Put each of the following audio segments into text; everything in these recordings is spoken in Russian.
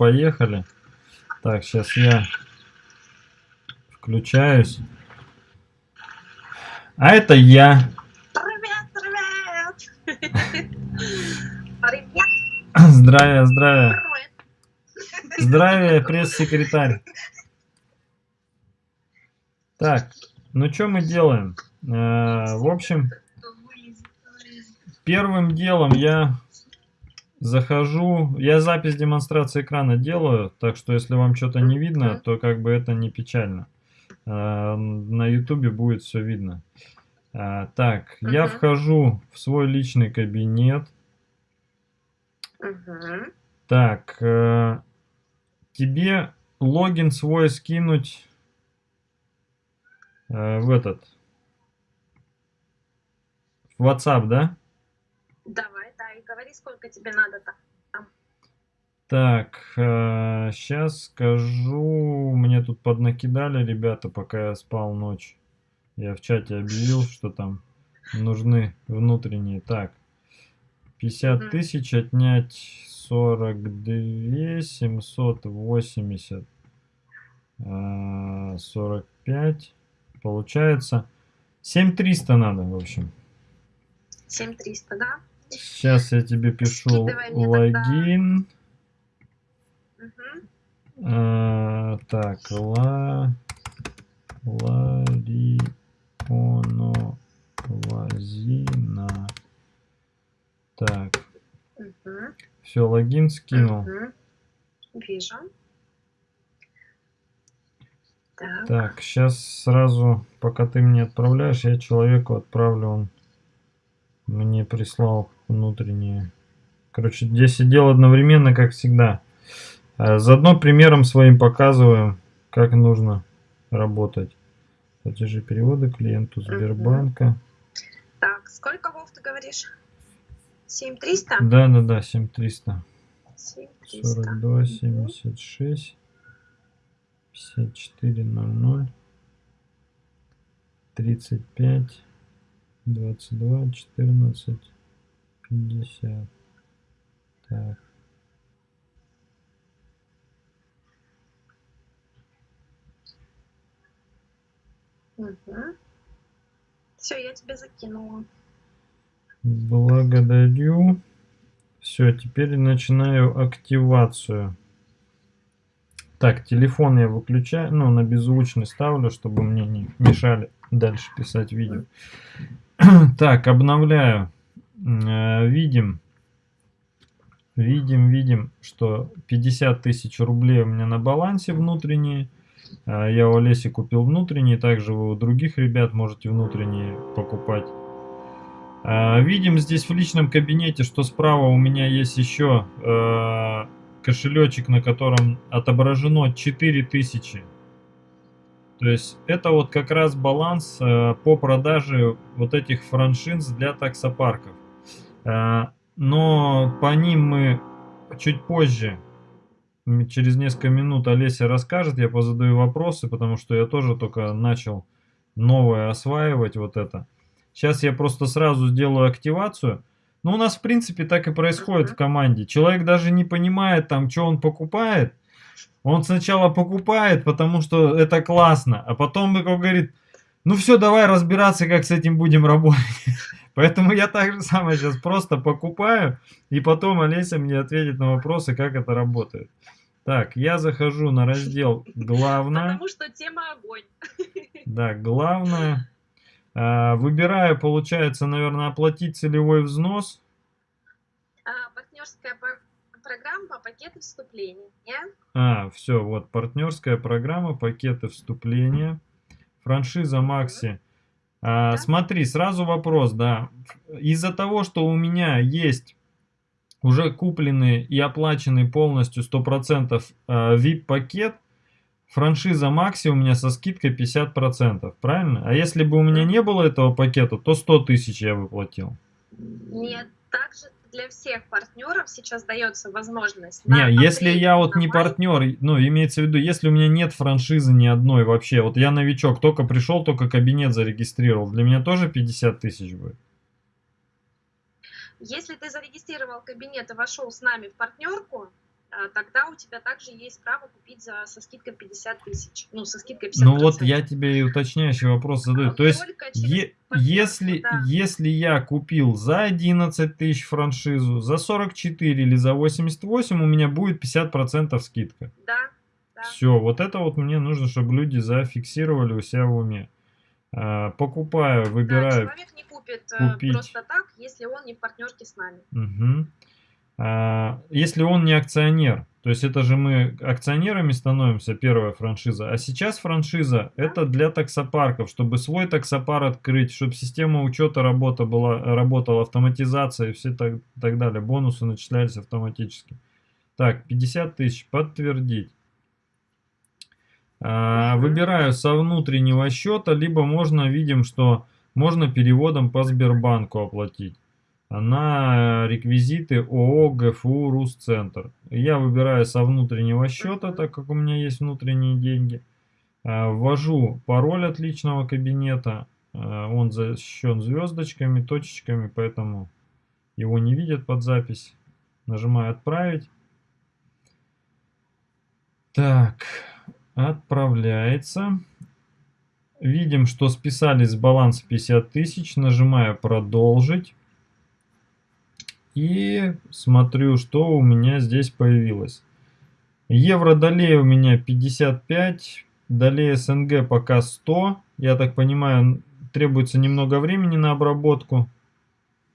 поехали. Так, сейчас я включаюсь. А это я. Привет, привет! Привет! Здравия, здравия. Здравия, пресс-секретарь. Так, ну что мы делаем? Э, в общем, первым делом я захожу, я запись демонстрации экрана делаю, так что если вам что-то не видно, то как бы это не печально. Э, на ютубе будет все видно. Э, так, я вхожу в свой личный кабинет. Так, э, тебе логин свой скинуть в этот, в WhatsApp, да? Давай, говори, сколько тебе надо-то. Так, э, сейчас скажу. Мне тут поднакидали ребята, пока я спал ночь. Я в чате объявил, что там нужны внутренние. Так, 50 тысяч отнять 42, 780, 45. Получается 7300 надо, в общем. 7300, да? Сейчас я тебе пишу логин. Угу. А, так, ла... Ларионо Вазина. Так. Угу. Все, логин скинул. Угу. Вижу. Так. Так, сейчас сразу, пока ты мне отправляешь, я человеку отправлю, он мне прислал внутренние. Короче, 10 дел одновременно, как всегда. А заодно примером своим показываем, как нужно работать. Платежи переводы клиенту Сбербанка. Так, сколько, Вов, ты говоришь? 7300? Да, да, да, 7300. 7300. 42, 76, 54, 00, 35, 22, 14, 50. Так. Угу. Все, я тебе закинула. Благодарю. Все, теперь начинаю активацию. Так, телефон я выключаю, ну, на беззвучный ставлю, чтобы мне не мешали дальше писать видео. Так, обновляю. Э, видим, видим, видим, что 50 тысяч рублей у меня на балансе внутренние. А, я у Олеси купил внутренние, также вы у других ребят можете внутренние покупать. А, видим здесь в личном кабинете, что справа у меня есть еще э, кошелечек, на котором отображено 4000. То есть это вот как раз баланс э, по продаже вот этих франшиз для таксопарков. Э, но по ним мы чуть позже через несколько минут Олеся расскажет, я позадаю вопросы, потому что я тоже только начал новое осваивать вот это. Сейчас я просто сразу сделаю активацию. Ну, у нас, в принципе, так и происходит в команде. Человек даже не понимает, там, что он покупает. Он сначала покупает, потому что это классно, а потом говорит, ну все, давай разбираться, как с этим будем работать. Поэтому я так же самое сейчас просто покупаю, и потом Олеся мне ответит на вопросы, как это работает. Так, я захожу на раздел «Главное». Потому что тема огонь. Да, «Главное». А, выбираю, получается, наверное, оплатить целевой взнос. А, партнерская программа по пакету вступления. А, все, вот, партнерская программа, пакеты вступления. Франшиза Макси. А, смотри, сразу вопрос, да. Из-за того, что у меня есть уже купленный и оплаченный полностью 100% VIP-пакет, франшиза Макси у меня со скидкой 50%, правильно? А если бы у меня не было этого пакета, то 100 тысяч я выплатил. Нет, также для всех партнеров сейчас дается возможность. Не, если я вот не партнер, ну, имеется в виду, если у меня нет франшизы ни одной вообще, вот я новичок, только пришел, только кабинет зарегистрировал, для меня тоже 50 тысяч будет? Если ты зарегистрировал кабинет и вошел с нами в партнерку, тогда у тебя также есть право купить за, со скидкой 50 тысяч. Ну, со скидкой 50 Ну вот я тебе и уточняющий вопрос задаю. А То есть, е- если, да. если я купил за 11 тысяч франшизу, за 44 или за 88, у меня будет 50% скидка. Да, да. Все, вот это вот мне нужно, чтобы люди зафиксировали у себя в уме. А, Покупаю, Да, выбираю. человек не купит э, купить. просто так, если он не в партнерке с нами. Мгм. А, Если он не акционер, то есть это же мы акционерами становимся, первая франшиза, а сейчас франшиза это для таксопарков, чтобы свой таксопар открыть, чтобы система учета работа была, работала, автоматизация и все так, так далее, бонусы начислялись автоматически. Так, 50 тысяч, подтвердить. А. Выбираю со внутреннего счета, либо можно, видим, что можно переводом по Сбербанку оплатить на реквизиты ООО ГФУ Русцентр. Я выбираю со внутреннего счета, так как у меня есть внутренние деньги. А, Ввожу пароль от личного кабинета. А, Он защищен звездочками, точечками, поэтому его не видят под запись. Нажимаю «Отправить». Так, отправляется. Видим, что списались с баланса 50 тысяч. Нажимаю «Продолжить». И смотрю, что у меня здесь появилось. Евро долей у меня 55, долей СНГ пока 100. Я так понимаю, требуется немного времени на обработку,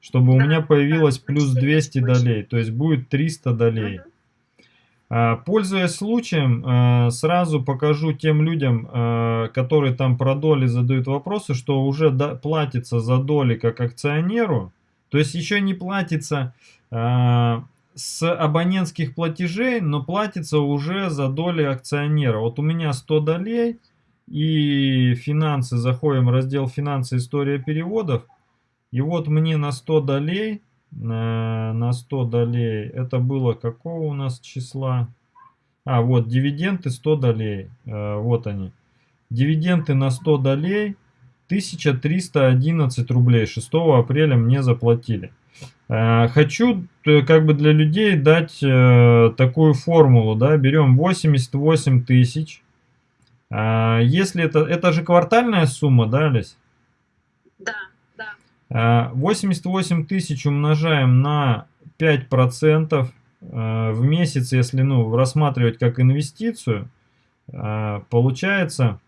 чтобы у меня появилось плюс значит, 200 больше. долей. То есть будет 300 долей. А, Пользуясь случаем, а, сразу покажу тем людям, а, которые там про доли задают вопросы, что уже платится за доли как акционеру, то есть еще не платится а, с абонентских платежей, но платится уже за доли акционера. Вот у меня 100 долей и финансы, заходим в раздел финансы, история переводов, и вот мне на 100 долей, на, на 100 долей, это было какого у нас числа? А, вот, дивиденды 100 долей, э, вот они. Дивиденды на 100 долей 1311 рублей 6 апреля мне заплатили. Э, Хочу э, как бы для людей дать э, такую формулу, да, берем 88 тысяч. Если это, это же квартальная сумма, да, Лесь? Да, да. А, 88 тысяч умножаем на 5% э, в месяц, если ну, рассматривать как инвестицию, получается,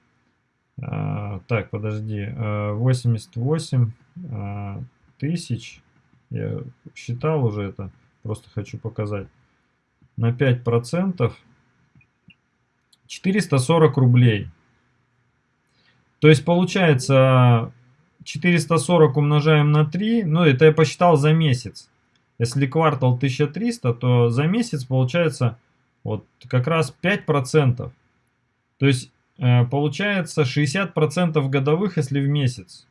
э, так, подожди, э, 88 э, тысяч, я считал уже это, просто хочу показать, на 5% 440 рублей. То есть получается 440 умножаем на 3, ну это я посчитал за месяц. Если квартал 1300, то за месяц получается вот как раз 5%. То есть получается 60% годовых, если в месяц.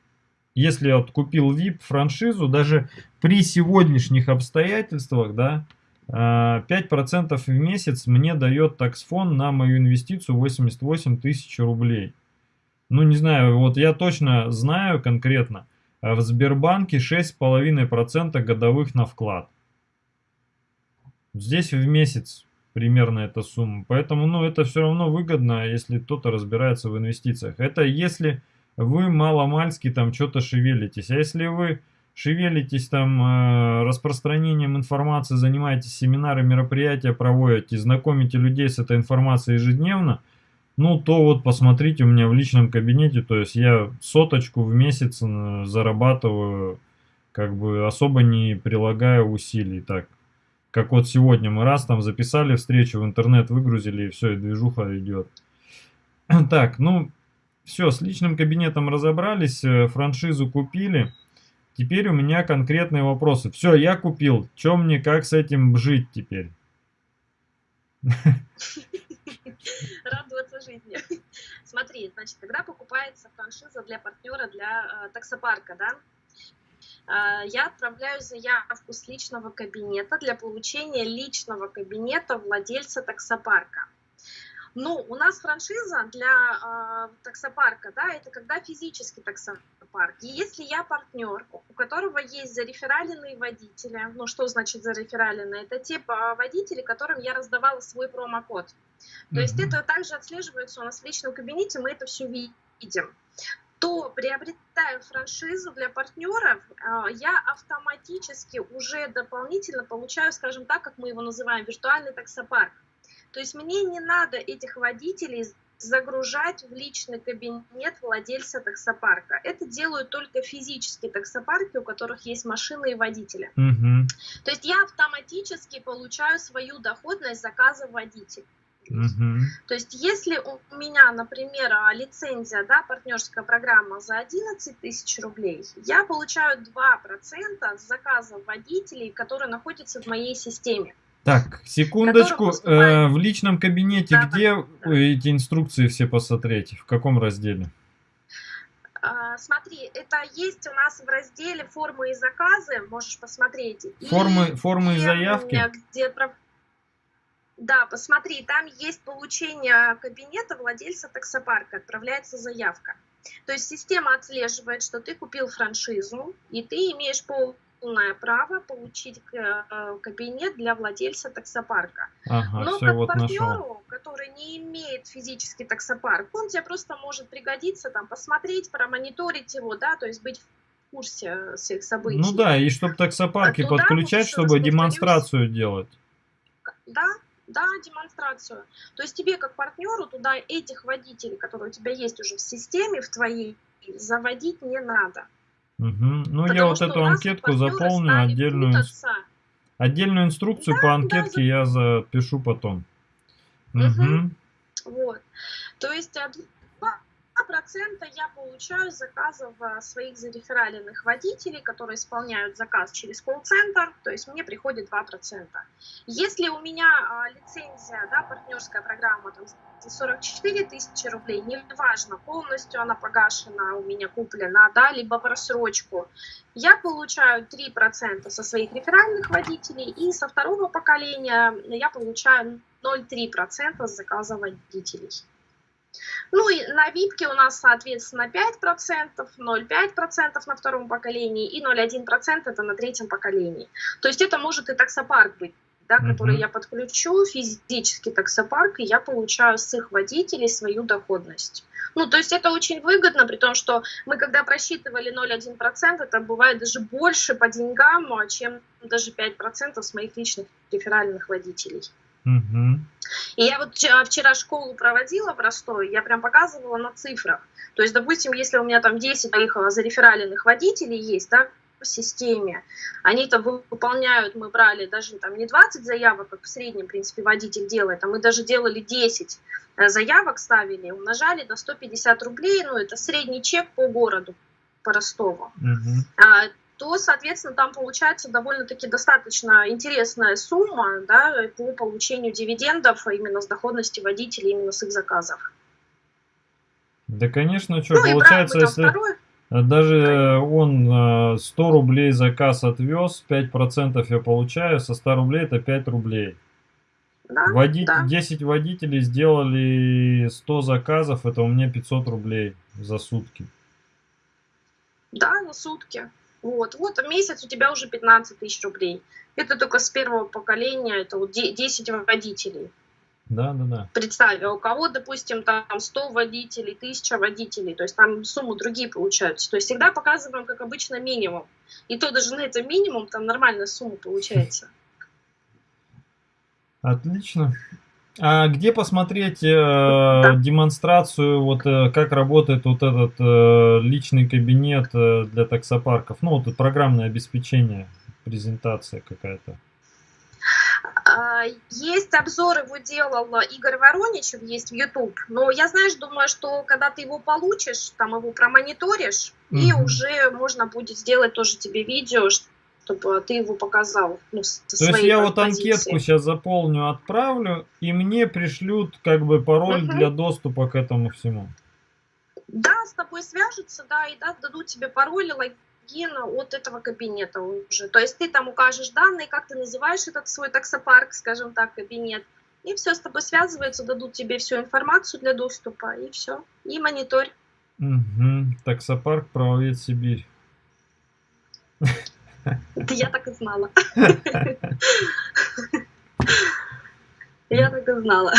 Если я вот купил VIP франшизу, даже при сегодняшних обстоятельствах, да, э, 5% в месяц мне дает таксфон на мою инвестицию 88 тысяч рублей. Ну, не знаю, вот я точно знаю конкретно, а в Сбербанке 6,5% годовых на вклад. Здесь в месяц примерно эта сумма. Поэтому, ну, это все равно выгодно, если кто-то разбирается в инвестициях. Это если вы маломальски там что-то шевелитесь. А если вы шевелитесь там э, распространением информации, занимаетесь семинары, мероприятия проводите, знакомите людей с этой информацией ежедневно, ну, то вот посмотрите у меня в личном кабинете, то есть я соточку в месяц э, зарабатываю, как бы особо не прилагая усилий, так. Как вот сегодня мы раз там записали встречу, в интернет выгрузили, и все, и движуха идет. Так, ну, все, с личным кабинетом разобрались, э, франшизу купили. Теперь у меня конкретные вопросы. Все, я купил. Чем мне, как с этим жить теперь? Радоваться жизни. Смотри, значит, когда покупается франшиза для партнера, для э, таксопарка, да, я отправляю заявку с личного кабинета для получения личного кабинета владельца таксопарка. Ну, у нас франшиза для э, таксопарка, да, это когда физический таксопарк. И если я партнер, у которого есть зареферальные водители, ну, что значит зареферальные? Это те водители, которым я раздавала свой промокод. То mm-hmm. есть это также отслеживается у нас в личном кабинете, мы это все видим то приобретая франшизу для партнеров, а, я автоматически уже дополнительно получаю, скажем так, как мы его называем, виртуальный таксопарк. То есть мне не надо этих водителей загружать в личный кабинет владельца таксопарка. Это делают только физические таксопарки, у которых есть машины и водители. Угу. То есть я автоматически получаю свою доходность заказа водителя. Угу. То есть если у меня, например, лицензия, да, партнерская программа за 11 тысяч рублей, я получаю 2% с заказа водителей, которые находятся в моей системе. Так, секундочку, э, в личном кабинете да, где да. эти инструкции все посмотреть? В каком разделе? А, смотри, это есть у нас в разделе формы и заказы, можешь посмотреть. Формы, и, формы и заявки? Где, да, посмотри, там есть получение кабинета владельца таксопарка, отправляется заявка. То есть система отслеживает, что ты купил франшизу, и ты имеешь полное право получить э, кабинет для владельца таксопарка. Ага, Но как вот партнеру, нашел. который не имеет физический таксопарк, он тебе просто может пригодиться, там, посмотреть, промониторить его, да, то есть быть в курсе всех событий. Ну да, и чтобы таксопарки а подключать, чтобы демонстрацию делать. Да, да, демонстрацию. То есть тебе как партнеру туда этих водителей, которые у тебя есть уже в системе, в твоей, заводить не надо. Угу. Ну, Потому я вот эту анкетку заполню, отдельную, путаться. отдельную инструкцию да, по анкетке да, я запишу потом. Угу. Угу. Вот. То есть процента я получаю заказов а, своих зареферальных водителей, которые исполняют заказ через колл-центр, то есть мне приходит 2%. Если у меня а, лицензия, да, партнерская программа там, 44 тысячи рублей, неважно, полностью она погашена, у меня куплена, да, либо в рассрочку, я получаю 3% со своих реферальных водителей, и со второго поколения я получаю 0,3% с заказа водителей. Ну и на випке у нас, соответственно, 5%, 0,5% на втором поколении и 0,1% это на третьем поколении. То есть это может и таксопарк быть да, mm-hmm. который я подключу, физический таксопарк, и я получаю с их водителей свою доходность. Ну, то есть это очень выгодно, при том, что мы когда просчитывали 0,1%, это бывает даже больше по деньгам, чем даже 5% с моих личных реферальных водителей. Угу. И я вот вчера школу проводила простой, я прям показывала на цифрах. То есть, допустим, если у меня там 10 моих а, зареферальных водителей есть, да, в системе, они там выполняют, мы брали даже там не 20 заявок, как в среднем, в принципе, водитель делает, а мы даже делали 10 э, заявок, ставили, умножали на 150 рублей, ну, это средний чек по городу, по Ростову. Угу то, соответственно, там получается довольно-таки достаточно интересная сумма да, по получению дивидендов именно с доходности водителей, именно с их заказов. Да, конечно, что, ну, получается, если второй... даже он 100 рублей заказ отвез, 5% я получаю, со 100 рублей это 5 рублей. Да, Води... да. 10 водителей сделали 100 заказов, это у меня 500 рублей за сутки. Да, на сутки. Вот, вот месяц у тебя уже 15 тысяч рублей. Это только с первого поколения, это вот 10 водителей. Да, да, да. Представь, а у кого, допустим, там 100 водителей, 1000 водителей, то есть там суммы другие получаются. То есть всегда показываем, как обычно, минимум. И то даже на этом минимум там нормальная сумма получается. Отлично. А где посмотреть э, демонстрацию, вот э, как работает вот этот э, личный кабинет э, для таксопарков? Ну, вот программное обеспечение, презентация какая-то. А, есть обзор, его делал Игорь Вороничев, есть в YouTube. Но я, знаешь, думаю, что когда ты его получишь, там его промониторишь, угу. и уже можно будет сделать тоже тебе видео, чтобы ты его показал. Ну, То есть я вот анкетку сейчас заполню, отправлю, и мне пришлют как бы пароль угу. для доступа к этому всему. Да, с тобой свяжутся, да, и да, дадут тебе пароль, логин от этого кабинета уже. То есть ты там укажешь данные, как ты называешь этот свой таксопарк, скажем так, кабинет, И все с тобой связывается, дадут тебе всю информацию для доступа, и все. И мониторь. Угу. Таксопарк правовед Сибирь. Это я так и знала. Я так и знала.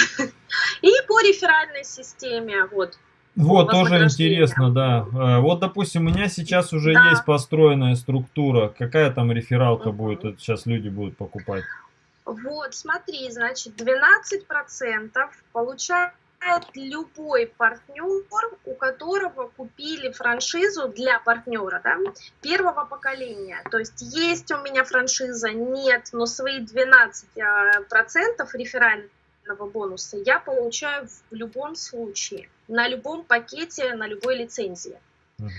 И по реферальной системе, вот. Вот, тоже интересно, да. Э, вот, допустим, у меня сейчас уже да. есть построенная структура. Какая там рефералка угу. будет? Вот сейчас люди будут покупать. Вот, смотри, значит, 12% получают любой партнер, у которого купили франшизу для партнера да, первого поколения. То есть есть у меня франшиза, нет, но свои 12% реферального бонуса я получаю в любом случае, на любом пакете, на любой лицензии. Угу.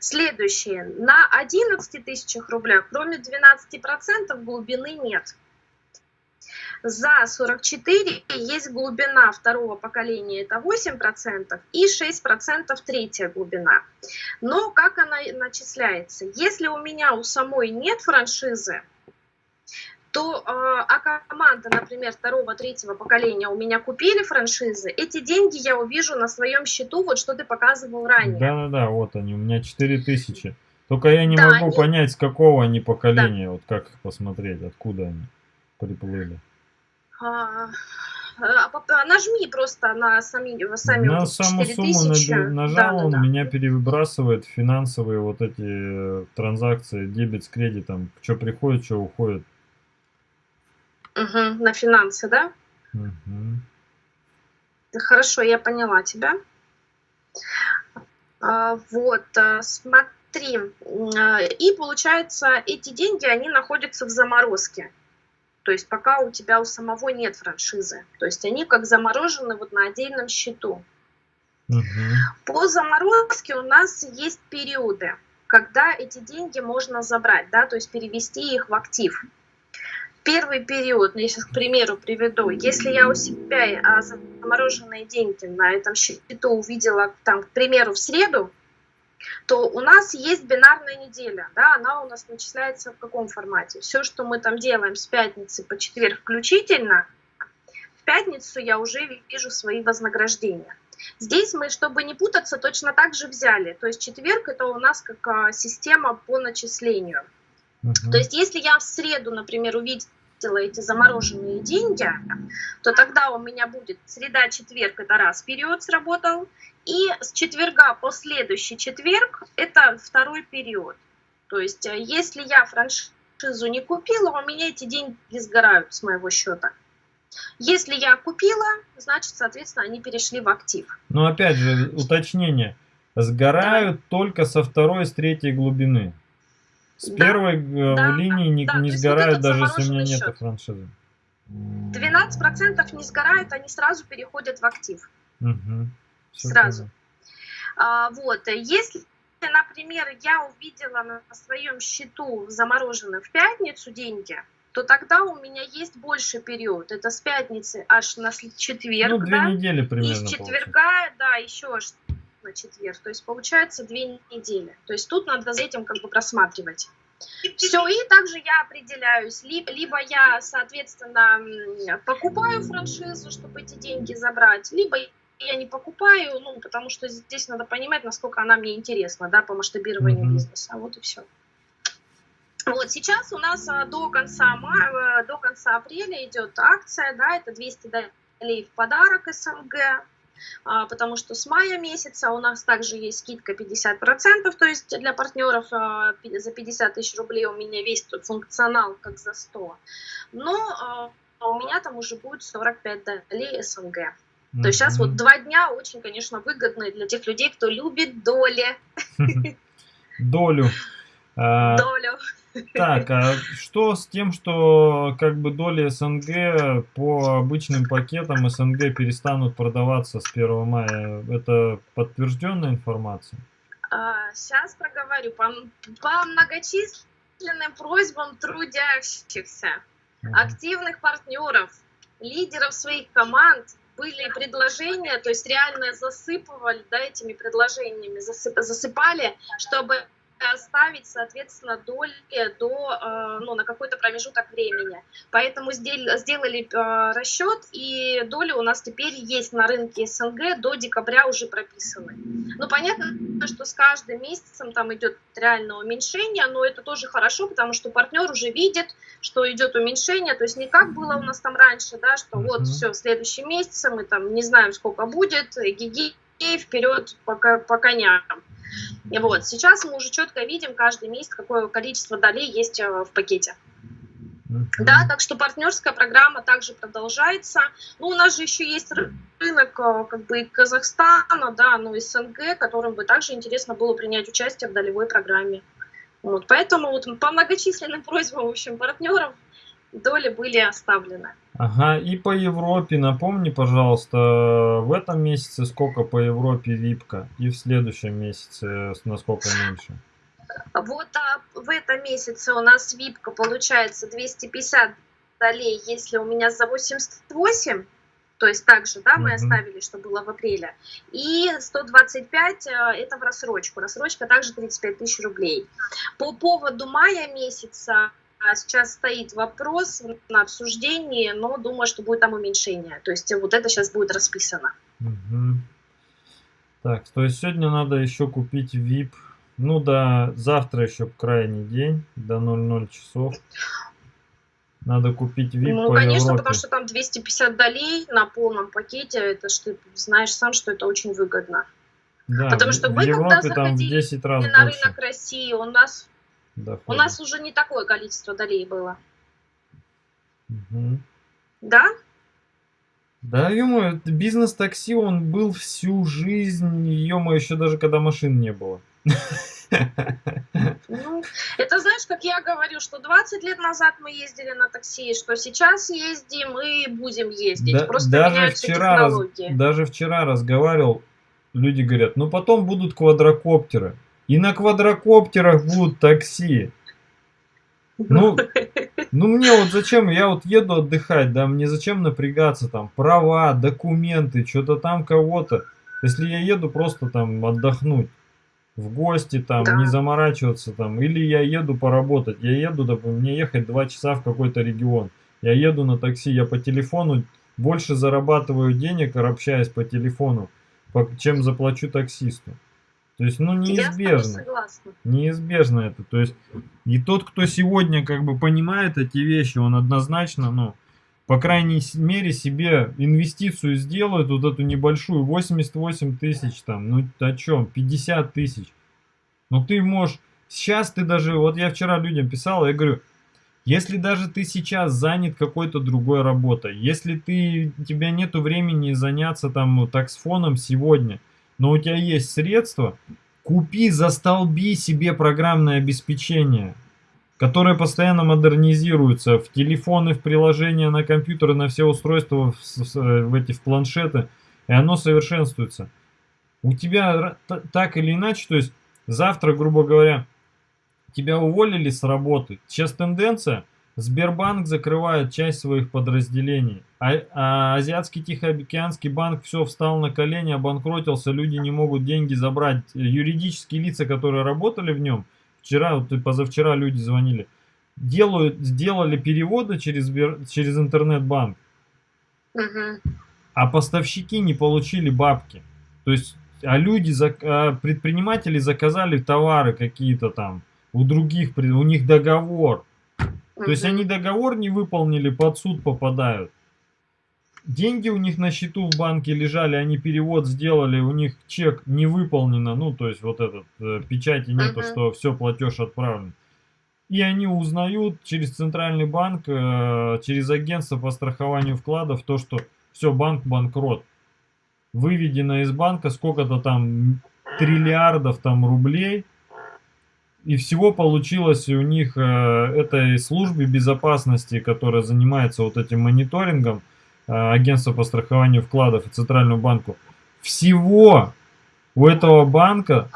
Следующее. На 11 тысячах рублях, кроме 12% глубины нет. За 44 есть глубина второго поколения, это 8%, и 6% третья глубина. Но как она начисляется? Если у меня у самой нет франшизы, то а, а команда, например, второго, третьего поколения у меня купили франшизы, эти деньги я увижу на своем счету, вот что ты показывал ранее. Да-да-да, вот они, у меня 4000. Только я не да, могу они... понять, с какого они поколения, да. вот как их посмотреть, откуда они приплыли. А, а, нажми просто на сами, сами на вот саму сумму нажал, да, он да, меня перебрасывает финансовые вот эти э, транзакции, дебет с кредитом, что приходит, что уходит. Угу, на финансы, да? Угу. Хорошо, я поняла тебя. А, вот, смотри, и получается, эти деньги, они находятся в заморозке. То есть пока у тебя у самого нет франшизы. То есть они как заморожены вот на отдельном счету. Угу. По заморозке у нас есть периоды, когда эти деньги можно забрать, да, то есть перевести их в актив. Первый период, ну, я сейчас к примеру приведу, если я у себя а, замороженные деньги на этом счету увидела, там, к примеру, в среду, то у нас есть бинарная неделя, да, она у нас начисляется в каком формате? Все, что мы там делаем с пятницы по четверг включительно, в пятницу я уже вижу свои вознаграждения. Здесь мы, чтобы не путаться, точно так же взяли. То есть четверг это у нас как а, система по начислению. Uh -huh. То есть если я в среду, например, увидела эти замороженные деньги, то тогда у меня будет среда-четверг, это раз период сработал, и с четверга по следующий четверг это второй период. То есть э, если я франшизу не купила, у меня эти деньги сгорают с моего счета. Если я купила, значит, соответственно, они перешли в актив. Но опять же, уточнение. Сгорают да. только со второй и с третьей глубины. С да, первой э, да, линии не, да, не сгорают, вот даже если у меня счет. нет франшизы. 12% не сгорают, они сразу переходят в актив. Угу сразу. А, вот, если, например, я увидела на своем счету замороженных в пятницу деньги, то тогда у меня есть больше период. Это с пятницы аж на четверг. Ну, две да? недели примерно. И с четверга, да, еще на четверг. То есть получается две недели. То есть тут надо за этим как бы просматривать. Все, и также я определяюсь, либо я, соответственно, покупаю франшизу, чтобы эти деньги забрать, либо я не покупаю, ну, потому что здесь надо понимать, насколько она мне интересна, да, по масштабированию mm-hmm. бизнеса, вот и все. Вот сейчас у нас а, до конца мая, до конца апреля идет акция, да, это 200 долей в подарок СНГ, а, потому что с мая месяца у нас также есть скидка 50%, то есть для партнеров а, за 50 тысяч рублей у меня весь тот функционал как за 100, но у меня там уже будет 45 долей СНГ. То есть сейчас вот два дня очень, конечно, выгодные для тех людей, кто любит доли. Долю. А, Долю. Так, а что с тем, что как бы доли СНГ по обычным пакетам СНГ перестанут продаваться с 1 мая? Это подтвержденная информация? А, сейчас проговорю. По, по многочисленным просьбам трудящихся, активных партнеров, лидеров своих команд, были предложения, то есть реально засыпывали да, этими предложениями, засып, засыпали, чтобы оставить, соответственно, доли до, э, ну, на какой-то промежуток времени. Поэтому сделали э, расчет, и доли у нас теперь есть на рынке СНГ до декабря уже прописаны. Ну, понятно, что с каждым месяцем там идет реальное уменьшение, но это тоже хорошо, потому что партнер уже видит, что идет уменьшение, то есть не как было у нас там раньше, да, что вот все, в следующем месяце мы там не знаем, сколько будет, гиги вперед по, по коням. И вот, сейчас мы уже четко видим каждый месяц, какое количество долей есть э, в пакете. Да, так что партнерская программа также продолжается. Ну, у нас же еще есть рынок э, как бы Казахстана, да, ну и СНГ, которым бы также интересно было принять участие в долевой программе. Вот, поэтому вот по многочисленным просьбам, в общем, партнеров доли были оставлены. Ага, и по Европе, напомни, пожалуйста, в этом месяце сколько по Европе випка, и в следующем месяце насколько меньше? Вот а, в этом месяце у нас випка получается 250 долей, если у меня за 88, то есть также, да, мы оставили, что было в апреле. И 125 э, это в рассрочку. Рассрочка также 35 тысяч рублей. По поводу мая месяца а сейчас стоит вопрос на обсуждении, но думаю, что будет там уменьшение. То есть вот это сейчас будет расписано. Угу. Так, то есть сегодня надо еще купить VIP. Ну да, завтра еще крайний день, до 00 часов. Надо купить VIP Ну, по конечно, Европе. потому что там 250 долей на полном пакете. Это что ты знаешь сам, что это очень выгодно. Да, потому что мы когда заходили там в 10 раз на больше. рынок России, у нас дохода. У нас уже не такое количество долей было. Угу. Да? Да, ё бизнес-такси, он был всю жизнь, ё еще даже когда машин не было. Ну, это знаешь, как я говорю, что 20 лет назад мы ездили на такси, что сейчас ездим и будем ездить. Да, Просто даже вчера, раз, даже вчера разговаривал, люди говорят, ну потом будут квадрокоптеры. И на квадрокоптерах будут такси. Ну, ну мне вот зачем, я вот еду отдыхать, да, мне зачем напрягаться там, права, документы, что-то там кого-то. Если я еду просто там отдохнуть, в гости там, да. не заморачиваться там, или я еду поработать, я еду, допустим, мне ехать два часа в какой-то регион, я еду на такси, я по телефону больше зарабатываю денег, общаясь по телефону, чем заплачу таксисту. То есть, ну, неизбежно. Неизбежно это. То есть, и тот, кто сегодня как бы понимает эти вещи, он однозначно, ну, по крайней мере, себе инвестицию сделает, вот эту небольшую, 88 тысяч там, ну, о чем, 50 тысяч. Но ты можешь, сейчас ты даже, вот я вчера людям писал, я говорю, если даже ты сейчас занят какой-то другой работой, если ты, у тебя нету времени заняться там таксфоном сегодня, но у тебя есть средства, купи, застолби себе программное обеспечение, которое постоянно модернизируется в телефоны, в приложения, на компьютеры, на все устройства, в, в эти в планшеты, и оно совершенствуется. У тебя так или иначе, то есть завтра, грубо говоря, тебя уволили с работы. Сейчас тенденция – Сбербанк закрывает часть своих подразделений. А, а Азиатский Тихоокеанский банк все встал на колени, обанкротился, люди не могут деньги забрать. Юридические лица, которые работали в нем, вчера, вот позавчера люди звонили, делают, сделали переводы через, через интернет-банк. А поставщики не получили бабки. То есть, а люди, а предприниматели заказали товары какие-то там у других, у них договор. То есть они договор не выполнили, под суд попадают. Деньги у них на счету в банке лежали, они перевод сделали, у них чек не выполнено, ну то есть вот этот, э, печати нету, -huh. что все, платеж отправлен. И они узнают через центральный банк, э, через агентство по страхованию вкладов, то, что все, банк банкрот. Выведено из банка сколько-то там триллиардов там рублей, и всего получилось у них э, этой службе безопасности, которая занимается вот этим мониторингом, э, агентство по страхованию вкладов и Центральному банку, всего у этого банка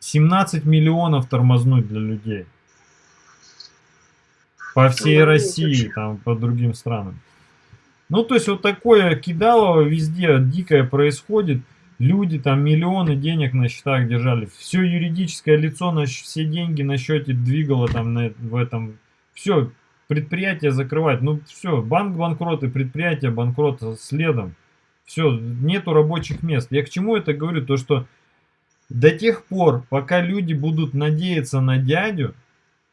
17 миллионов тормознуть для людей. По всей России, там, по другим странам. Ну, то есть вот такое кидалово везде дикое происходит. Люди там миллионы денег на счетах держали. Все юридическое лицо, на, все деньги на счете двигало там на, в этом. Все, предприятие закрывать. Ну все, банк банкрот и предприятие банкрот следом. Все, нету рабочих мест. Я к чему это говорю? То, что до тех пор, пока люди будут надеяться на дядю,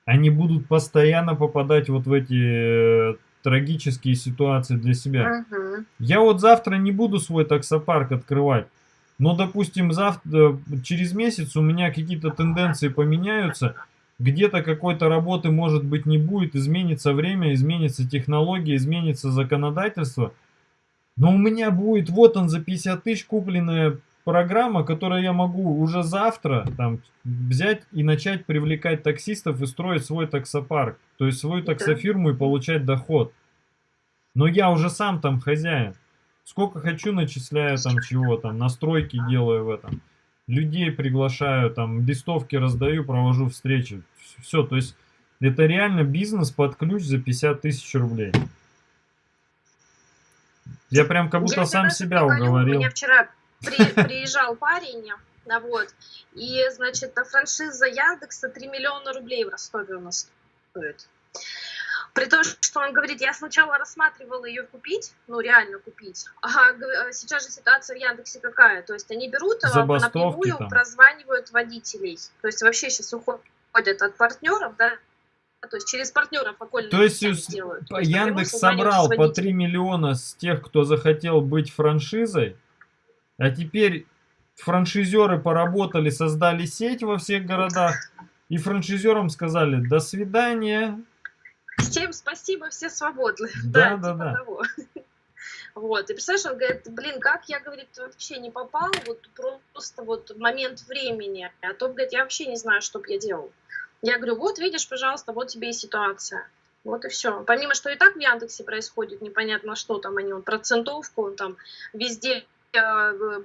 они будут постоянно попадать вот в эти э, трагические ситуации для себя. Мгм. Я вот завтра не буду свой таксопарк открывать. Но, допустим, завтра, через месяц у меня какие-то тенденции поменяются. Где-то какой-то работы, может быть, не будет. Изменится время, изменится технология, изменится законодательство. Но у меня будет, вот он, за 50 тысяч купленная программа, которую я могу уже завтра там взять и начать привлекать таксистов и строить свой таксопарк. То есть свою Да. таксофирму и получать доход. Но я уже сам там хозяин. Сколько хочу начисляю там чего там, настройки делаю в этом. Людей приглашаю, там листовки раздаю, провожу встречи. Все, то есть это реально бизнес под ключ за 50 тысяч рублей. Я прям как будто Я сам себя говорю, У уговорил. меня вчера при- приезжал парень, а вот, и, значит, франшиза Яндекса 3 миллиона рублей в Ростове у нас стоит. При том, что он говорит, я сначала рассматривала ее купить, ну реально купить, а г- сейчас же ситуация в Яндексе какая, то есть они берут, а, напрямую там. прозванивают водителей, то есть вообще сейчас уходят от партнеров, да, то есть через партнеров окольные То есть делают. То есть Яндекс собрал по водителем. 3 миллиона с тех, кто захотел быть франшизой, а теперь франшизеры поработали, создали сеть во всех городах, и франшизерам сказали «до свидания». Всем спасибо, все свободны. Да, Да, да, типа да. того. Вот, и представляешь, он говорит, блин, как я, говорит, вообще не попал, вот просто вот момент времени, а то, говорит, я вообще не знаю, что бы я делал. Я говорю, вот видишь, пожалуйста, вот тебе и ситуация. Вот и все. Помимо, что и так в Яндексе происходит, непонятно что там, они вот процентовку, он там везде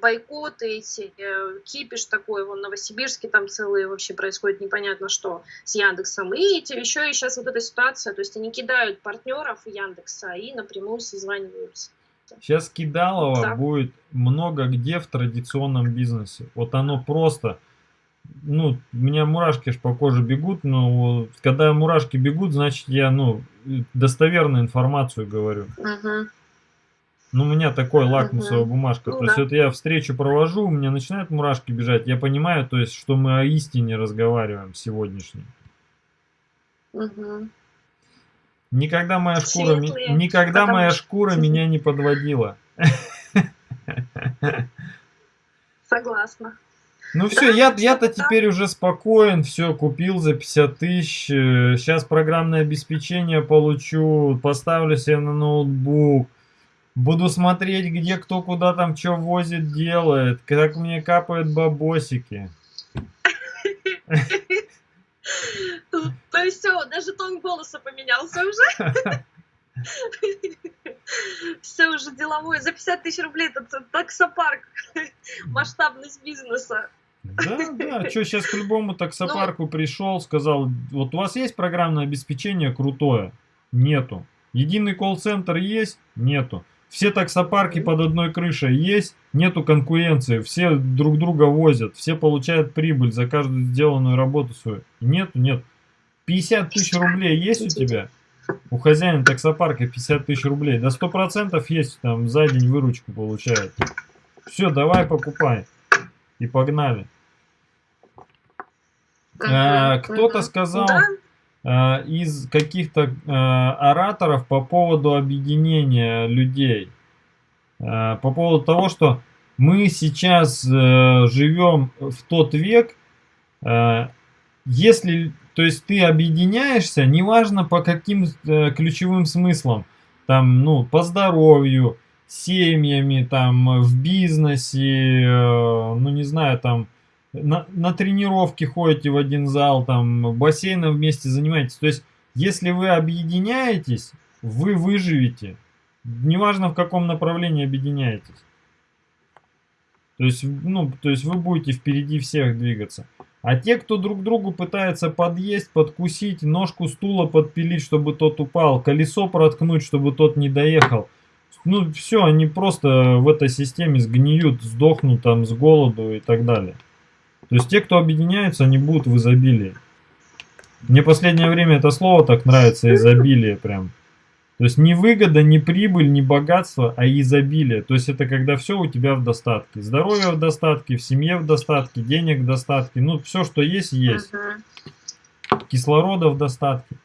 бойкоты эти, э, кипиш такой, вон в Новосибирске там целые вообще происходит непонятно что с Яндексом. И эти- еще и сейчас вот эта ситуация, то есть они кидают партнеров Яндекса и напрямую созваниваются. Сейчас кидалово Да. будет много где в традиционном бизнесе. Вот оно просто... Ну, у меня мурашки аж по коже бегут, но когда мурашки бегут, значит я, ну, достоверную информацию говорю. Мгм. Ну, у меня такой лакмусовая Мгм. бумажка. Ну то есть да. вот я встречу провожу, у меня начинают мурашки бежать. Я понимаю, то есть, что мы о истине разговариваем сегодняшней. Мгм. Никогда моя шкура, ми- никогда потому моя шкура меня не подводила. Согласна. Ну все, я, я-то теперь уже спокоен, все, купил за 50 тысяч, сейчас программное обеспечение получу, поставлю себе на ноутбук, буду смотреть, где кто куда там что возит, делает, как мне капают бабосики. То есть все, даже тон голоса поменялся уже. Все уже деловой. За 50 тысяч рублей это таксопарк. Масштабность бизнеса. Да, да, что сейчас к любому Ну, таксопарку пришел, сказал, вот у вас есть программное обеспечение крутое? Нету. Единый колл-центр есть? Нету. Все таксопарки под одной крышей есть? Нету конкуренции. Все друг друга возят, все получают прибыль за каждую сделанную работу свою. Нету, нет. 50 тысяч рублей есть у тебя? У хозяина таксопарка 50 тысяч рублей. Да 100% есть, там за день выручку получает. Все, давай покупай. И погнали. А, Кто-то сказал Да, из каких-то а, ораторов по поводу объединения людей. А, По поводу того, что мы сейчас э, живем в тот век, э, если, то есть ты объединяешься, неважно по каким э, ключевым смыслам, там, ну, по здоровью, семьями, там, в бизнесе, э, ну, не знаю, там, на, на тренировки ходите в один зал, там, бассейном вместе занимаетесь. То есть, если вы объединяетесь, вы выживете. Неважно, в каком направлении объединяетесь. То есть, ну, то есть вы будете впереди всех двигаться. А те, кто друг другу пытается подъесть, подкусить, ножку стула подпилить, чтобы тот упал, колесо проткнуть, чтобы тот не доехал, ну, все, они просто в этой системе сгниют, сдохнут там с голоду и так далее. То есть те, кто объединяются, они будут в изобилии. Мне последнее время это слово так нравится, изобилие прям. То есть не выгода, не прибыль, не богатство, а изобилие. То есть это когда все у тебя в достатке. Здоровье в достатке, в семье в достатке, денег в достатке. Ну, все, что есть, есть. Мгм. Кислорода в достатке.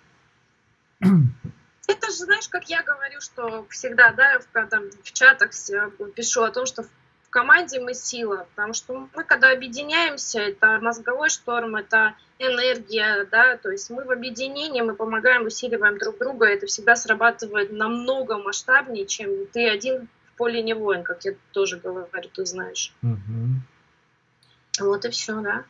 Это же, знаешь, как я говорю, что всегда, да, в, когда в чатах все пишу о том, что в команде мы сила, потому что мы, когда объединяемся, это мозговой шторм, это энергия, да, то есть мы в объединении, мы помогаем, усиливаем друг друга, это всегда срабатывает намного масштабнее, чем ты один в поле не воин, как я тоже говорю, ты знаешь. Мгм. Вот и все, да.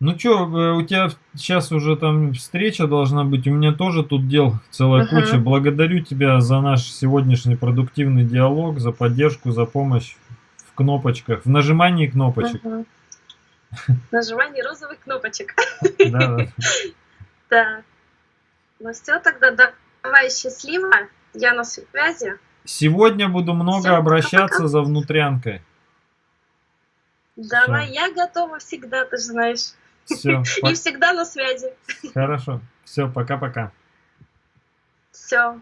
Ну чё, э, у тебя сейчас уже там встреча должна быть, у меня тоже тут дел целая Мгм. куча. Благодарю тебя за наш сегодняшний продуктивный диалог, за поддержку, за помощь в кнопочках, в нажимании кнопочек. Мгм. Нажимание розовых кнопочек. Да, да. Ну все, тогда да- давай счастливо. Я на связи. Сегодня буду много обращаться за внутрянкой. Давай, я готова всегда, ты же знаешь. Все, И всегда на связи. хорошо. Все, пока-пока. Все.